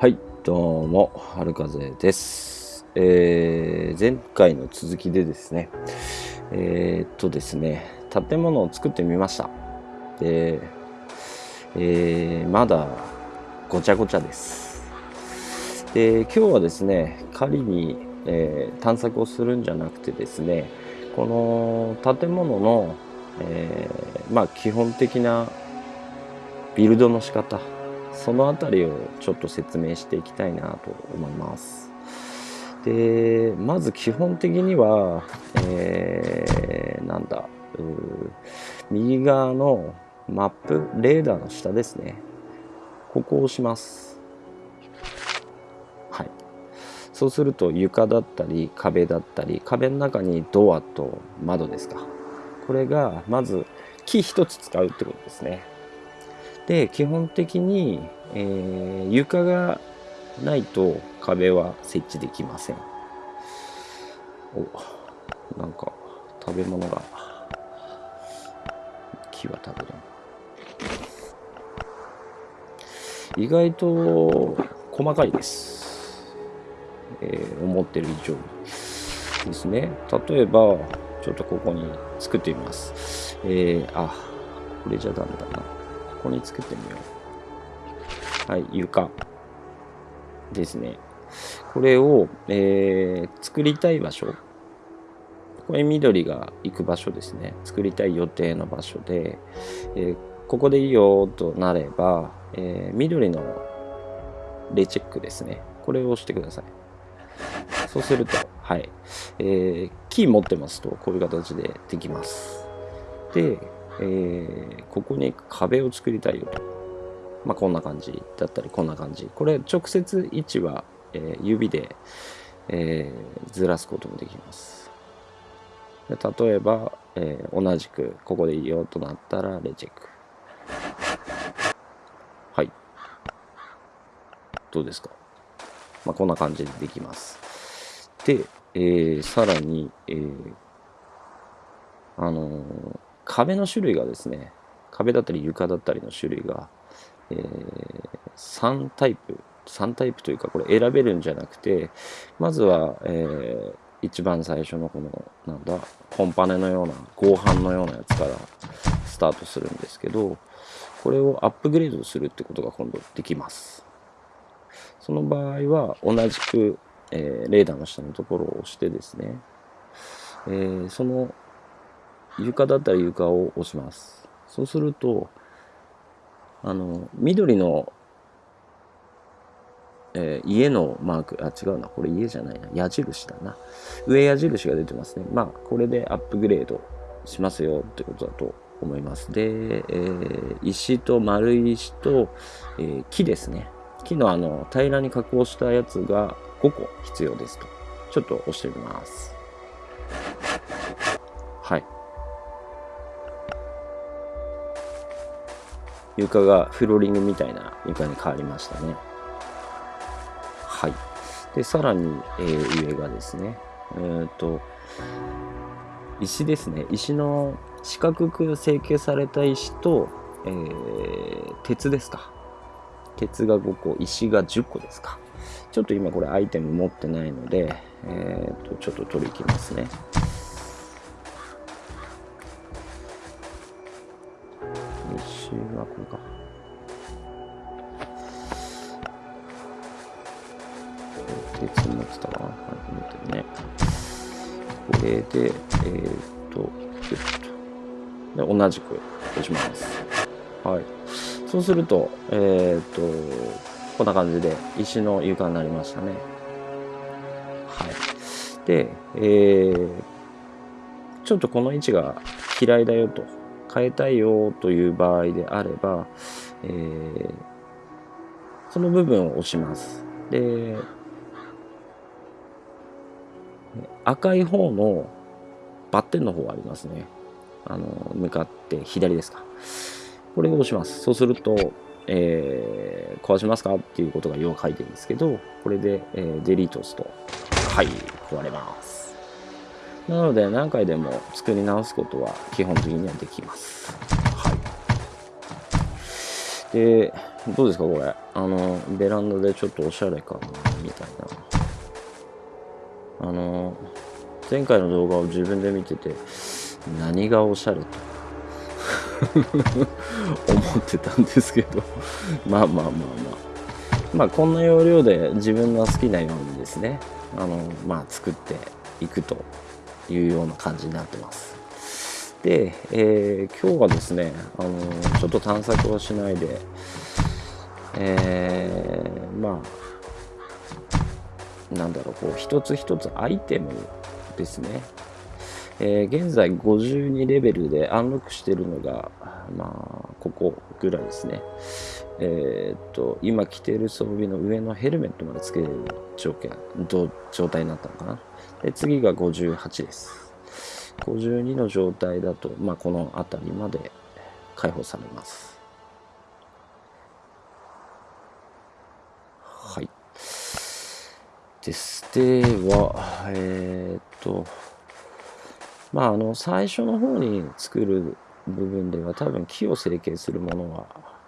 はい、どうも、春風です。えー前回の続きでですね、えーっとですね、建物を作ってみました。で、えーまだごちゃごちゃです。で、今日はですね、仮に、えー探索をするんじゃなくてですね、この建物の、えまあ基本的なビルドの仕方そのあたりをちょっと説明していきたいなと思います。でまず基本的には、えーなんだうー右側のマップレーダーの下ですね。ここを押します。はい。そうすると床だったり壁だったり壁の中にドアと窓ですか。これがまず木一つ使うってことですね。で基本的に、えー床がないと壁は設置できません。おなんか食べ物が木は食べれん。意外と細かいです、えー思ってる以上にですね。例えばちょっとここに作ってみます。えー、あこれじゃダメだな。ここに作ってみよう。はい床。ですね。これを、えー作りたい場所。これ緑が行く場所ですね。作りたい予定の場所で、えーここでいいよとなれば、えー緑のレチェックですね。これを押してください。そうするとはい、えーキー持ってますとこういう形でできます。で、えーここに壁を作りたいよと。まあ、こんな感じだったりこんな感じ。これ直接位置は、えー指で、えーずらすこともできます。で例えば、えー同じくここでいいよとなったらレチェック。はい。どうですか、まあ、こんな感じでできます。で、えーさらに、えーあの壁の種類がですね壁だったり床だったりの種類がえー3タイプ3タイプというかこれ選べるんじゃなくてまずは、えー一番最初のこのなんだコンパネのような合板のようなやつからスタートするんですけどこれをアップグレードするってことが今度できます。その場合は同じく、えーレーダーの下のところを押してですね、えーその床だったら床を押します。そうするとあの緑の、えー家のマークあ違うな。これ家じゃないな。矢印だな。上矢印が出てますね。まあこれでアップグレードしますよってことだと思います。で、えー石と丸石と、えー木ですね。木のあの平らに加工したやつが5個必要ですと。ちょっと押してみます。はい。床がフローリングみたいな床に変わりましたね。はい。で、さらに、えー上がですね、えっ、と、石ですね。石の四角く成形された石と、えー鉄ですか。鉄が5個、石が10個ですか。ちょっと今これアイテム持ってないので、えっ、と、ちょっと取り行きますね。石はこれか。鉄持ってたかなはい、持ってるね。これで、えーっと、ギュッと。で、同じく押します。はい。そうすると、えーっと、こんな感じで石の床になりましたね。はい。で、えー、ちょっとこの位置が嫌いだよと、変えたいよという場合であれば、えーその部分を押します。で、赤い方のバッテンの方ありますね。あの、向かって左ですか。これを押します。そうすると、えー壊しますかっていうことが要は書いてるんですけど、これで、えーデリート押すと、はい、壊れます。なので、何回でも作り直すことは基本的にはできます。はい。で、どうですかこれ。あのベランダでちょっとおしゃれかなみたいな。あの前回の動画を自分で見てて何がおしゃれと 思ってたんですけど。まあまあまあまあ。まあこんな要領で自分の好きなようにですね。あのまあ作っていくというような感じになってますで、えー、今日はですねあのちょっと探索をしないでえー、まあなんだろうこう一つ一つアイテムですねえー、現在52レベルでアンロックしてるのが、まあ、ここぐらいですね。えー、っと、今着ている装備の上のヘルメットまでつけれる状状態になったのかな？で、次が58です。52の状態だと、まあ、この辺りまで解放されます。はい。です。では、えー、っと、まあ、あの、最初の方に作る部分では多分木を成形するものは、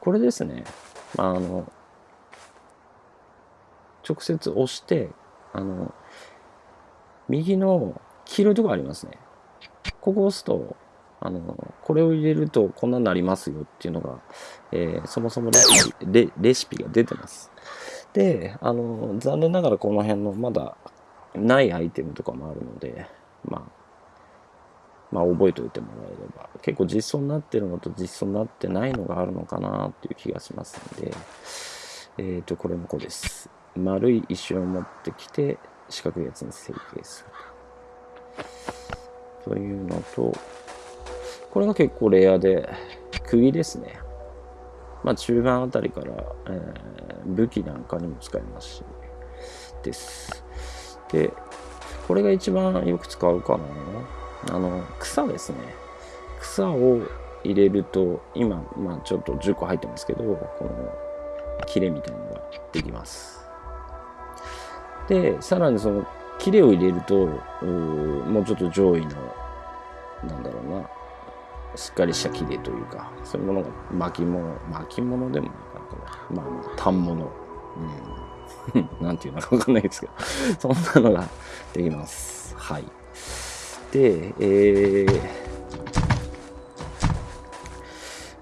これですね。まあ、あの、直接押して、あの、右の黄色いとこありますね。ここ押すと、あの、これを入れるとこんなになりますよっていうのが、えー、そもそもレシピレレシピが出てます。で、あの、残念ながらこの辺のまだないアイテムとかもあるので、まあ、まあ、覚えておいてもらえれば。結構実装になってるのと実装になってないのがあるのかなっていう気がしますんで、えっ、ー、とこれもこうです。丸い石を持ってきて四角いやつに成形するというのとこれが結構レアで釘ですね。まあ中盤あたりから、えー、武器なんかにも使えますし。です。でこれが一番よく使うかな。あの草ですね。草を入れると今、まあ、ちょっと10個入ってますけどこの切れみたいなのができます。でさらにその切れを入れるともうちょっと上位のなんだろうなしっかりした切れというかそういうものが巻物巻物でもないかなこれ。まあまあ反物。うん。なんていうのかわかんないですけど。そんなのができます。はい。で、えー、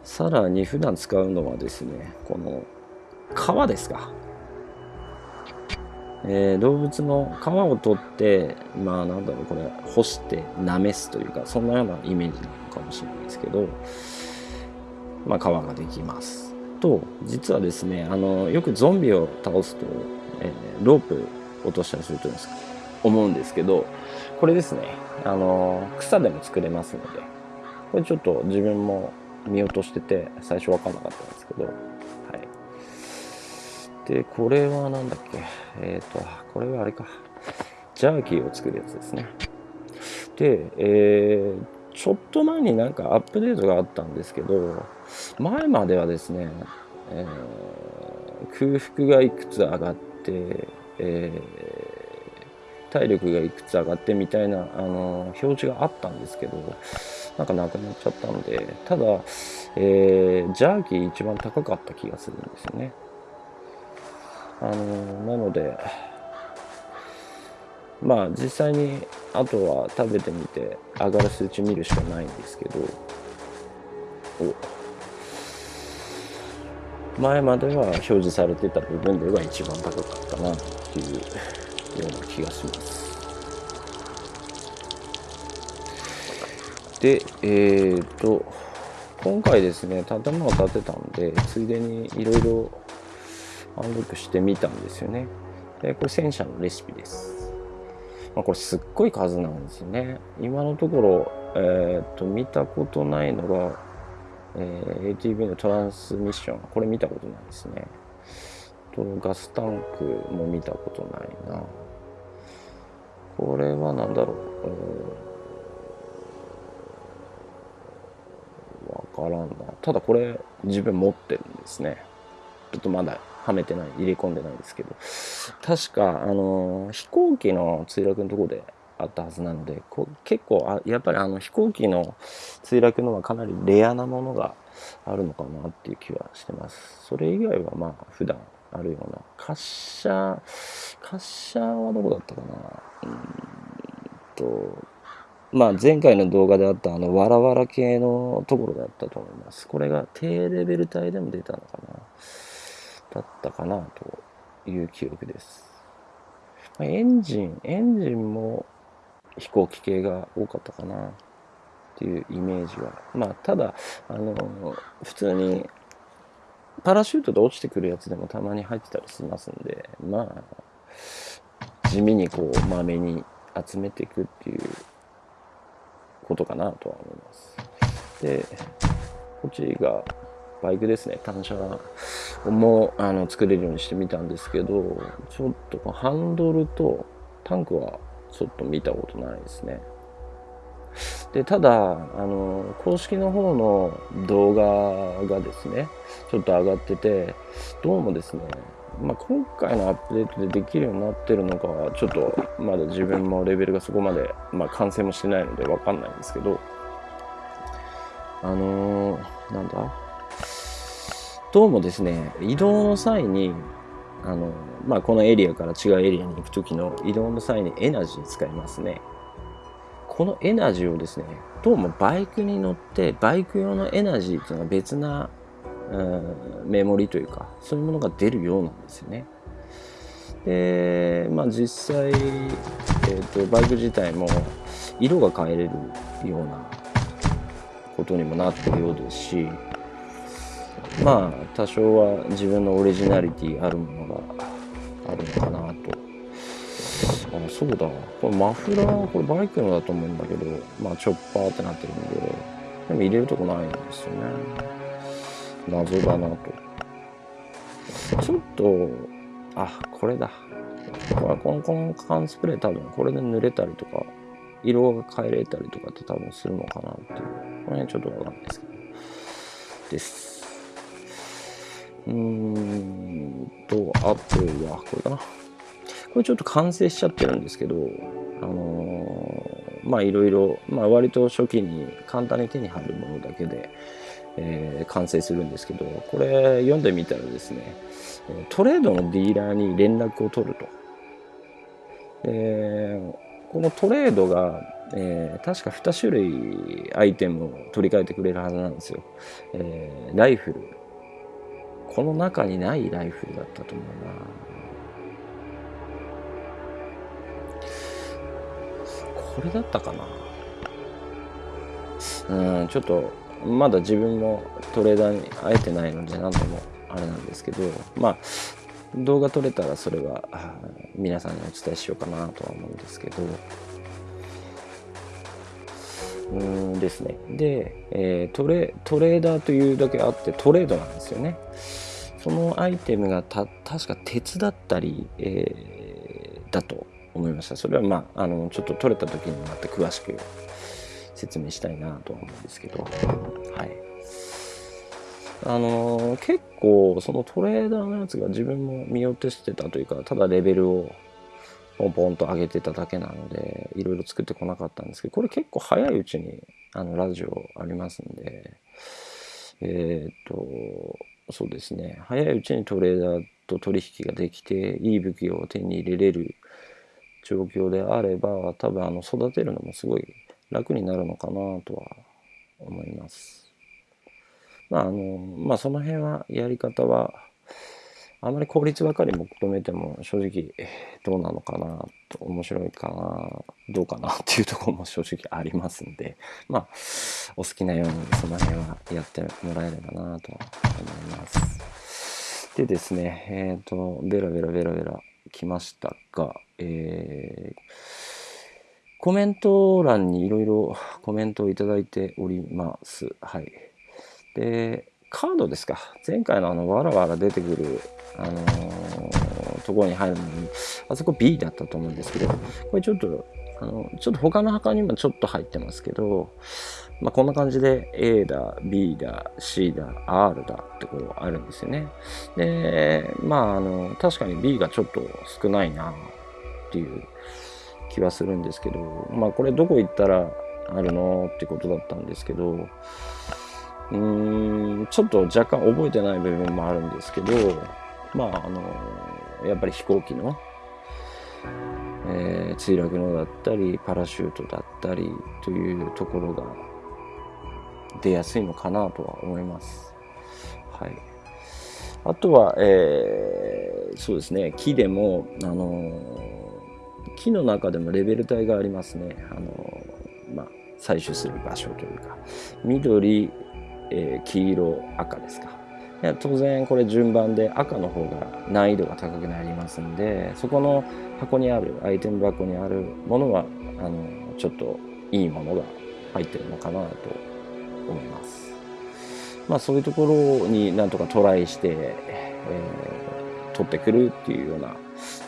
さらに普段使うのはですね、この皮ですか。えー、動物の皮を取って、まあなんだろう、これ、干して舐めすというか、そんなようなイメージなのかもしれないですけど、まあ皮ができます。と、実はですね、あの、よくゾンビを倒すと、えー、ロープ落としたりすると思うんですけど、これですね。あの、草でも作れますので、これちょっと自分も見落としてて、最初わかんなかったんですけど、はい。で、これはなんだっけ？えっ、ー、と、これはあれか。ジャーキーを作るやつですね。で、えー、ちょっと前になんかアップデートがあったんですけど、前まではですね、えー、空腹がいくつ上がって、えー体力がいくつ上がってみたいなあの表示があったんですけどなんかなくなっちゃったのでただ、えー、ジャーキー一番高かった気がするんですよね。あのなのでまあ実際にあとは食べてみて上がる数値見るしかないんですけどお。前までは表示されてた部分では一番高かったなっていう。ような気がします。で、えーと、今回ですね、建物を建てたんで、ついでにいろいろアンロックしてみたんですよね。で、これ戦車のレシピです。まあ、これすっごい数なんですよね。今のところ、えっ、と、見たことないのが、えー、ATV のトランスミッション。これ見たことないですね。とガスタンクも見たことないな。これは何だろう。わからんな。ただこれ自分持ってるんですね。ちょっとまだはめてない、入れ込んでないんですけど。確か、あの、飛行機の墜落のとこであったはずなので、こ結構あ、やっぱりあの飛行機の墜落のはかなりレアなものがあるのかなっていう気はしてますそれ以外はまあ普段あるような。滑車滑車はどこだったかな。うんとまあ前回の動画であったあのわらわら系のところだったと思います。これが低レベル帯でも出たのかな。だったかなという記憶です。エンジンエンジンも飛行機系が多かったかなっていうイメージは。まあただあの普通にパラシュートで落ちてくるやつでもたまに入ってたりしますんでまあ地味にこうまめに集めていくっていうことかなとは思います。でこっちがバイクですね。単車もあの作れるようにしてみたんですけどちょっとハンドルとタンクはちょっと見たことないですね。でただあの公式の方の動画がですねちょっと上がっててどうもですね、まあ、今回のアップデートでできるようになってるのかはちょっとまだ自分もレベルがそこまで、まあ、完成もしてないのでわかんないんですけどあのー、なんだ？どうもですね移動の際にあの、まあ、このエリアから違うエリアに行く時の移動の際にエナジー使いますね。このエナジーをですねどうもバイクに乗ってバイク用のエナジーっていうのは別な、うん、メモリというかそういうものが出るようなんですよね。でまあ実際、えーと、バイク自体も色が変えれるようなことにもなってるようですしまあ多少は自分のオリジナリティあるものがあるのかなとあそうだ。これマフラーこれバイクのだと思うんだけどまあチョッパーってなってるんででも入れるとこないんですよね。謎だなと。ちょっとあこれだ。これこのこの缶スプレー多分これで濡れたりとか色が変えれたりとかって多分するのかなっていう。この辺ちょっとわかんないですけど。です。うーんとあとはこれかな。これちょっと完成しちゃってるんですけど、あのー、まあいろいろ、まあ割と初期に簡単に手に入るものだけで、えー、完成するんですけど、これ読んでみたらですね、トレードのディーラーに連絡を取ると。でこのトレードが、えー、確か2種類アイテムを取り替えてくれるはずなんですよ。えー、ライフル。この中にないライフルだったと思うな。これだったかな？うんちょっとまだ自分もトレーダーに会えてないので何度もあれなんですけどまあ動画撮れたらそれは皆さんにお伝えしようかなとは思うんですけど。うんですね。で、えー、トレトレーダーというだけあってトレードなんですよね。そのアイテムがた確か鉄だったり、えー、だと思いました。それはまああのちょっと取れた時にまた詳しく説明したいなと思うんですけど。はい。あの結構そのトレーダーのやつが自分も見落としてたというかただレベルをポンポンと上げてただけなのでいろいろ作ってこなかったんですけどこれ結構早いうちにあのラジオありますんでえっ、とそうですね。早いうちにトレーダーと取引ができていい武器を手に入れれる状況であれば多分あの育てるのもすごい楽になるのかなとは思います。まああのまあその辺はやり方はあまり効率ばかり求めても正直どうなのかなと面白いかなどうかなっていうところも正直ありますんで まあお好きなようにその辺はやってもらえればなと思います。でですねえっ、ー、とベラベラベラベラ来ましたがえー、コメント欄にいろいろコメントをいただいております。はい。で、カードですか。前回のあの、わらわら出てくる、あのー、ところに入るのに、あそこ B だったと思うんですけど、これちょっと、あの、ちょっと他の墓にもちょっと入ってますけど、まあ、こんな感じで A だ、B だ、C だ、R だってこうあるんですよね。で、まあ、あの、確かに B がちょっと少ないなっていう気はするんですけど、まあこれどこ行ったらあるのってことだったんですけど、うーん、ちょっと若干覚えてない部分もあるんですけど、まあ、あの、やっぱり飛行機の、えー、墜落のだったり、パラシュートだったりというところが出やすいのかなとは思います。はい。あとは、えー、そうですね、木でも、あの木の中でもレベル帯がありますね。あのまあ、採取する場所というか、緑、え、黄色、赤ですか。いや当然これ順番で赤の方が難易度が高くなりますんでそこの箱にあるアイテム箱にあるものはあのちょっといいものが入ってるのかなと思います。まあ、そういうところになんとかトライして、えー、取ってくるっていうような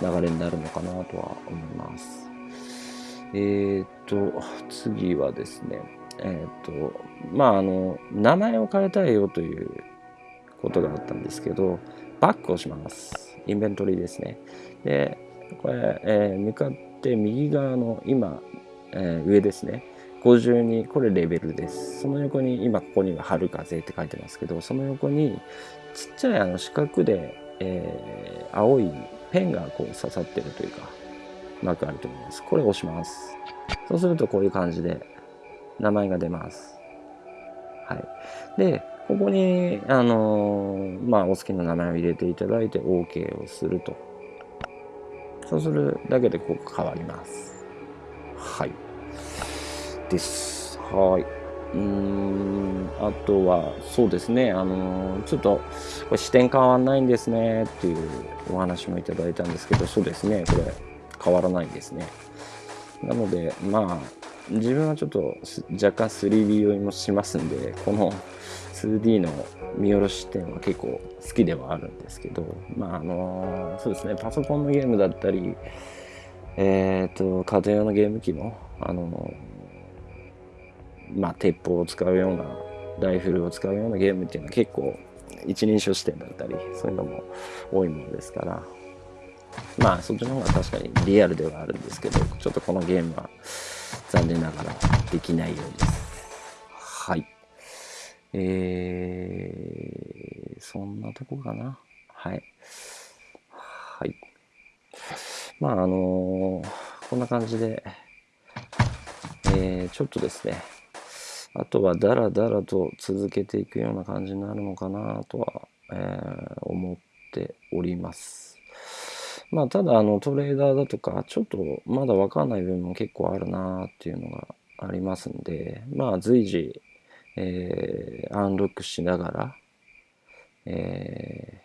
流れになるのかなとは思います。えー、っと、次はですね、えー、っと、まあ、あの、名前を変えたいよということがあったんですけど、バックをします。インベントリーですね。で、これ、えー、向かって右側の今、えー、上ですね。52、これレベルです。その横に、今ここには春風って書いてますけど、その横にちっちゃいあの四角で、えー、青いペンがこう刺さってるというか、マークあると思います。これを押します。そうするとこういう感じで名前が出ます。はい。で、ここに、あのー、まあ、お好きな名前を入れていただいて OK をすると。そうするだけでここ変わります。はい。です。はい。うーん、あとは、そうですね、あのー、ちょっと、視点変わんないんですねっていうお話もいただいたんですけど、そうですね、これ変わらないんですね。なので、まあ、自分はちょっと若干 3D 酔いもしますんで、この 2D の見下ろし点は結構好きではあるんですけど、まあ、あの、そうですね、パソコンのゲームだったり、えっ、ー、と、家庭用のゲーム機の、あのまあ、鉄砲を使うようなライフルを使うようなゲームっていうのは結構一人称視点だったりそういうのも多いものですから。まあそっちの方が確かにリアルではあるんですけどちょっとこのゲームは残念ながらできないようです。はい。えー、そんなとこかな。はい。はい。まああのー、こんな感じでえー、ちょっとですね。あとはダラダラと続けていくような感じになるのかなとは、えー、思っております。まあ、ただあのトレーダーだとかちょっとまだわかんない部分も結構あるなっていうのがありますんで、まあ随時、えー、アンロックしながら、え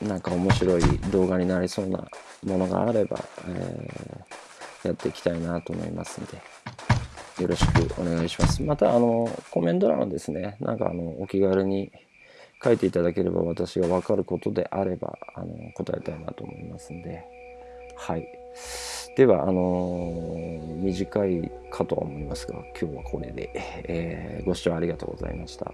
ー、なんか面白い動画になりそうなものがあれば、えー、やっていきたいなと思いますんで。よろしくお願いします。また、あの、コメント欄ですね、なんかあの、お気軽に書いていただければ私が分かることであれば、あの、答えたいなと思いますんで、はい。では、あの短いかとは思いますが、今日はこれで、えー、ご視聴ありがとうございました。